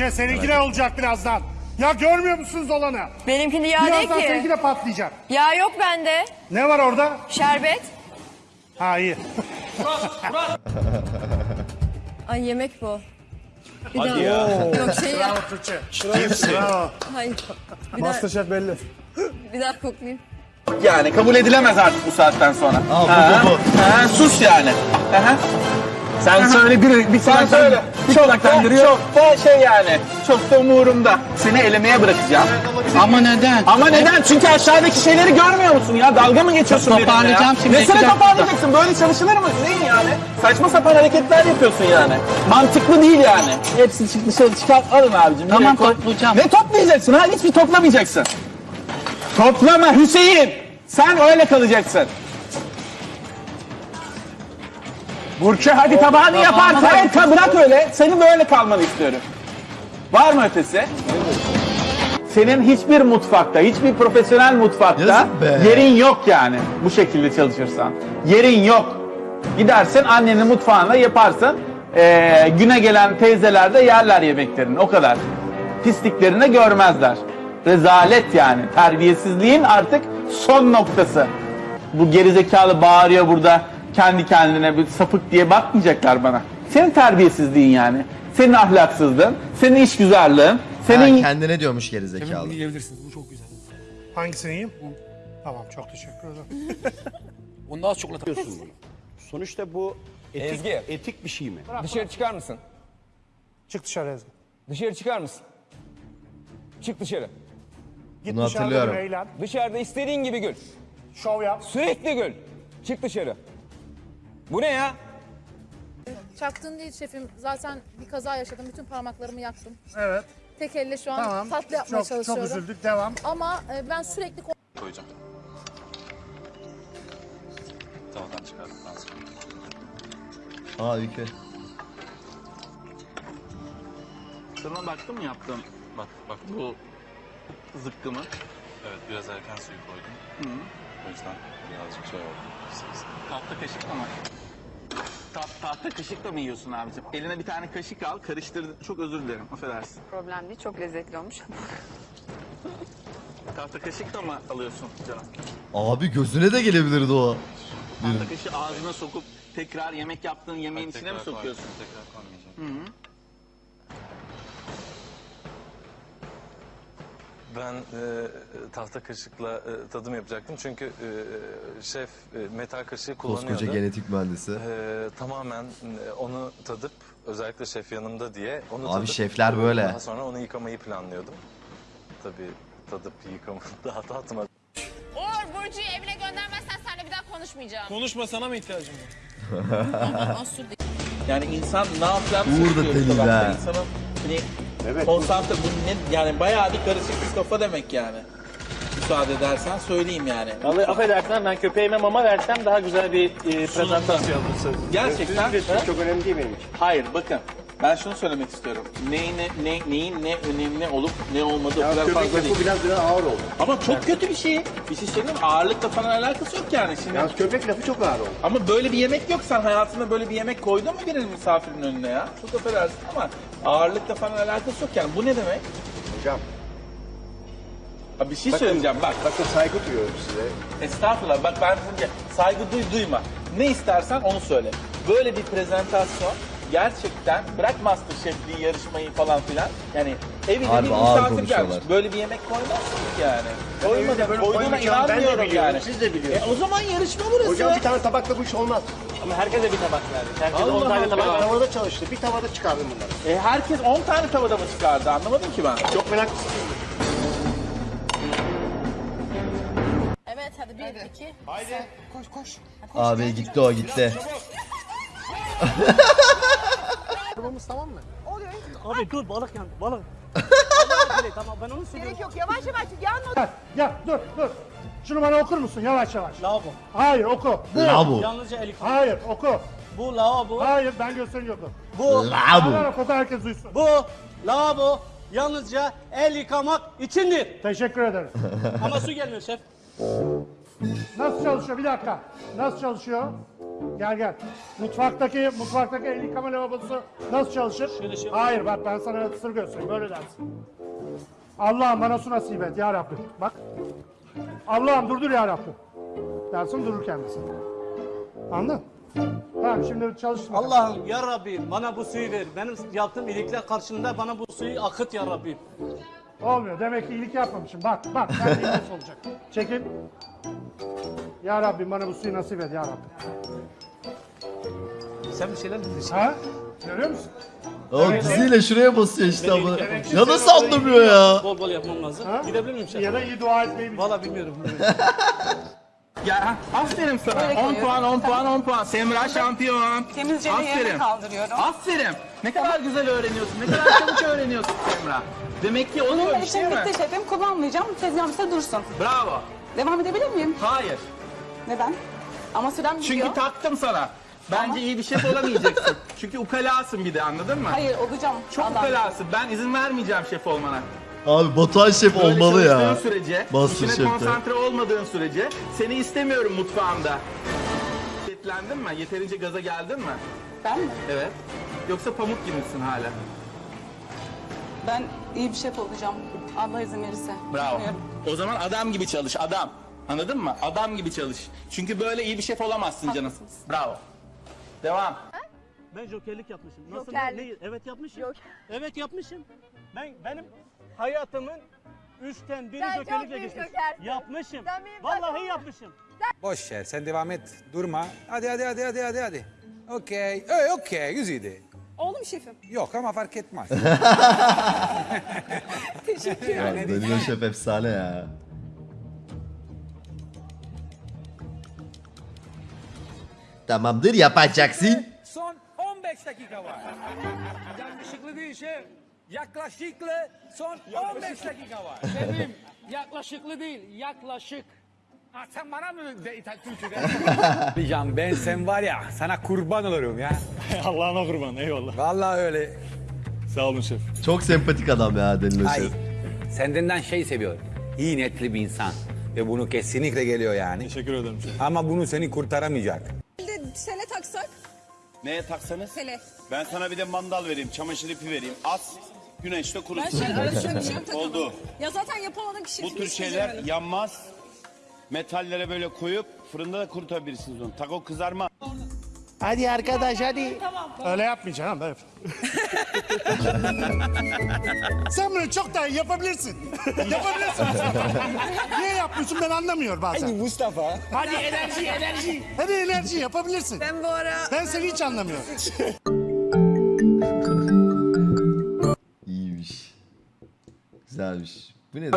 Tuğçe seninki de olacak birazdan. Ya görmüyor musunuz olanı? Benimkinde yağ değil Birazdan ki. seninki de patlayacak. Yağ yok bende. Ne var orada? Şerbet. Ha iyi. Ay yemek bu. Bir Hadi daha. ya. Yok şey ya. Bravo Tuğçe. Bravo. Hayır. Bir daha, Masterchef belli. bir daha koklayayım. Yani kabul edilemez artık bu saatten sonra. Bu, Ha, bu, bu. ha, sus yani. Aha. Sen söyle bir, bir Sen söyle. Çok da, çok da şey yani. Çok da umurumda. Seni elemeye bırakacağım. Ama neden? Ama neden? Çünkü aşağıdaki şeyleri görmüyor musun ya? Dalga mı geçiyorsun benimle ya? Toparlayacağım şimdi, iki Nesine dakika. toparlayacaksın? Böyle çalışılır mı? Neyin yani? Saçma sapan hareketler yapıyorsun yani. Mantıklı değil yani. Hepsini çık dışarı çıkar. Alın abicim. Tamam, nereye koy? toplayacağım. Ne toplayacaksın ha? Hiçbir toplamayacaksın. Toplama Hüseyin. Sen öyle kalacaksın. Burçe hadi tabağını yaparsın. Evet bırak öyle. Senin böyle kalmanı istiyorum. Var mı ötesi? Senin hiçbir mutfakta, hiçbir profesyonel mutfakta Yazık be. yerin yok yani bu şekilde çalışırsan. Yerin yok. Gidersin annenin mutfağında yaparsın. Ee, güne gelen teyzeler de yerler yemeklerini. O kadar. Pisliklerini görmezler. Rezalet yani. Terbiyesizliğin artık son noktası. Bu gerizekalı bağırıyor burada kendi kendine bir sapık diye bakmayacaklar bana. Senin terbiyesizliğin yani. Senin ahlaksızlığın, senin işgüzarlığın, senin Ha, kendine diyormuş gerizekalı. Yiyebilirsiniz. Bu çok güzel. Hangisini yiyeyim? Tamam çok teşekkür ederim. Onu daha çok yapıyorsun bunu. Sonuçta bu etik, Ezgi. etik bir şey mi? Dışarı çıkar mısın? Çık dışarı Ezgi. Dışarı çıkar mısın? Çık dışarı. Git Bunu dışarıda hatırlıyorum. eğlen. Dışarıda istediğin gibi gül. Şov yap. Sürekli gül. Çık dışarı. Bu ne ya? Çaktın değil şefim. Zaten bir kaza yaşadım. Bütün parmaklarımı yaktım. Evet. Tek elle şu an Tamam. tatlı yapmaya Çok, çok çalışıyorum. üzüldük. Devam. Ama e, ben sürekli koyacağım. Tavadan çıkardıktan sonra. Aa Ülke. Sana baktın mı yaptım? Bak bak bu Zıkkımı. evet biraz erken suyu koydum. O yüzden birazcık şey oldu. Tahta kaşıkla mı? Ta tahta kaşıkla mı yiyorsun abicim? Eline bir tane kaşık al, karıştır. Çok özür dilerim, affedersin. Problem değil. Çok lezzetli olmuş. Tahta kaşıkla mı alıyorsun canım? Abi gözüne de gelebilirdi o. Tahta kaşığı ağzına sokup tekrar yemek yaptığın yemeğin içine mi sokuyorsun? Tekrar koymayacağım. Ben e, tahta kaşıkla e, tadım yapacaktım çünkü e, şef e, metal kaşığı kullanıyordu. Koskoca genetik mühendisi. E, tamamen e, onu tadıp özellikle şef yanımda diye onu Abi tadıp şefler böyle. Daha sonra onu yıkamayı planlıyordum. Tabii tadıp yıkama daha tatmadım. Uğur Burcu'yu evine göndermezsen seninle bir daha konuşmayacağım. Konuşma sana mı ihtiyacım var? Yani insan ne yapacağını Uğur da şaşırıyor deli be. İnsanın hani Evet. konsantre bu ne yani bayağı bir karışık bir kafa demek yani. Müsaade edersen söyleyeyim yani. Vallahi affedersen ben köpeğime mama versem daha güzel bir e, prezentasyon. Gerçekten Çok önemli değil benim için. hayır bakın ben şunu söylemek istiyorum. Neyin ne, ne neyin ne önemli olup ne olmadığı o kadar fazla değil. biraz biraz ağır oldu. Ama çok kötü bir şey. Bir şey söyleyeyim mi? Ağırlıkla falan alakası yok yani şimdi. Yalnız köpek lafı çok ağır oldu. Ama böyle bir yemek yok. Sen hayatında böyle bir yemek koydun mu birinin misafirin önüne ya? Çok affedersin ama ağırlıkla falan alakası yok yani. Bu ne demek? Hocam Ha bir şey söyleyeceğim bak. bakın saygı duyuyorum size. Estağfurullah bak ben bunu saygı duy duyma. Ne istersen onu söyle. Böyle bir prezentasyon gerçekten bırak Masterchef'liği yarışmayı falan filan. Yani evine Harbi bir ağır misafir gelmiş. konuşuyorlar. Böyle bir yemek koymazsın ki yani. evinde Koymadın. böyle Koyduğuna koymayacağım, ben de inanmıyorum biliyorum, yani. siz de biliyorsunuz. E, o zaman yarışma burası. Hocam bir tane tabakla bu iş olmaz. Ama herkese bir tabak verdik. Herkese Allah 10 tane Allah. tabak Ben verdik. tavada çalıştı. Bir tavada çıkardım bunları. E, herkes 10 tane tavada mı çıkardı anlamadım ki ben. Çok meraklısın. evet hadi bir iki. Abi gitti o gitti. Abi dur balık yan balık. tamam ben onu söylüyorum. yok yavaş yavaş yan Gel, gel dur dur. Şunu bana okur musun yavaş yavaş? Lavabo. Hayır oku. Bu. Labu. Yalnızca el yıkama. Hayır oku. Bu lavabo. Hayır ben gösteriyorum. Bu Labu. Bana oku herkes duysun. bu lavabo yalnızca el yıkamak içindir. Teşekkür ederim. Ama su gelmiyor şef. Nasıl çalışıyor? Bir dakika. Nasıl çalışıyor? Gel gel. Mutfaktaki mutfaktaki el yıkama lavabosu nasıl çalışır? Hayır bak ben sana sır göstereyim. Böyle dersin. Allah'ım bana su nasip et ya Rabbim. Bak. Allah'ım durdur ya Rabbim. Dersin durur kendisi. Anladın? Tamam şimdi çalışsın. Allah'ım ya Rabbi bana bu suyu ver. Benim yaptığım iyilikler karşılığında bana bu suyu akıt ya Rabbi. Olmuyor. Demek ki iyilik yapmamışım. Bak bak. Sen de nasıl olacak? Çekil. Ya Rabbim bana bu suyu nasip et ya Rabbim. Sen bir şeyler bilirsin. Ha? Görüyor musun? O diziyle şuraya basıyor işte ama. Ya nasıl anlamıyor ya? Bol bol yapmam lazım. Ha? Gidebilir miyim? Ya da iyi dua etmeyi bil. Valla bilmiyorum. Ya aferin sana. 10 puan, 10 puan, 10 puan. Semra şampiyon. Temizce Aferin. kaldırıyorum. Aferin. Ne kadar güzel öğreniyorsun. Ne kadar çabuk öğreniyorsun Semra. Demek ki oluyor bir şey mi? şefim kullanmayacağım. Tezgahımızda dursun. Bravo. Devam edebilir miyim? Hayır. Neden? Ama sürem Çünkü taktım sana. Bence iyi bir şef olamayacaksın. Çünkü ukalasın bir de anladın mı? Hayır olacağım. Çok ukalasın. Ben izin vermeyeceğim şef olmana. Abi Batuhan Şef Böyle olmalı ya. çalıştığın sürece, Master işine Chef'te. konsantre olmadığın sürece seni istemiyorum mutfağımda. Yetlendin mi? Yeterince gaza geldin mi? Ben mi? Evet. Yoksa pamuk gibisin hala. Ben iyi bir şef olacağım. Allah izin verirse. Bravo. Bilmiyorum. O zaman adam gibi çalış, adam. Anladın mı? Adam gibi çalış. Çünkü böyle iyi bir şef olamazsın canım. Bravo. Devam. Ben jokerlik yapmışım. Nasıl? Jokerlik. Ne? Evet yapmışım. Yok. Evet yapmışım. Ben benim hayatımın üçten biri Sen çok büyük geçmiş. Yapmışım. Sen benim Vallahi yapmışım. Boş ver sen devam et. Durma. Hadi hadi hadi hadi hadi hadi. Okey. Ee, okey güzeldi. Oğlum şefim. Yok ama fark etmez. Ya Danilo Şef efsane ya. Tamamdır yapacaksın. Son 15 dakika var. Yaklaşıklı değil şey. Yaklaşıklı son 15 dakika var. Benim yaklaşıklı değil, yaklaşık. Ha, sen bana mı de, İtal-? Can ben sen var ya sana kurban olurum ya. Allah'ına kurban, eyvallah. Vallahi öyle. Sağ olun şef. Çok sempatik adam ya Danilo Ay Şef. sendenden şey seviyorum. İyi niyetli bir insan. Ve bunu kesinlikle geliyor yani. Teşekkür ederim şef. Ama bunu seni kurtaramayacak. Sele taksak. Neye taksanız? Sele. Ben sana bir de mandal vereyim, çamaşır ipi vereyim. As, güneşte kurusun. Oldu. Ya zaten yapamadığım kişi. Bu tür şeyler yanmaz. Metallere böyle koyup fırında da kurutabilirsiniz onu. Taco kızarma. Hadi arkadaş hadi. Öyle yapmayacağım ben. Sen bunu çok daha iyi yapabilirsin. yapabilirsin. Niye yapmıyorsun ben anlamıyorum bazen. Mustafa. Hadi enerji enerji. Hadi enerji yapabilirsin. Ben bu ara... Ben seni hiç anlamıyorum. Güzelmiş. Bu ne?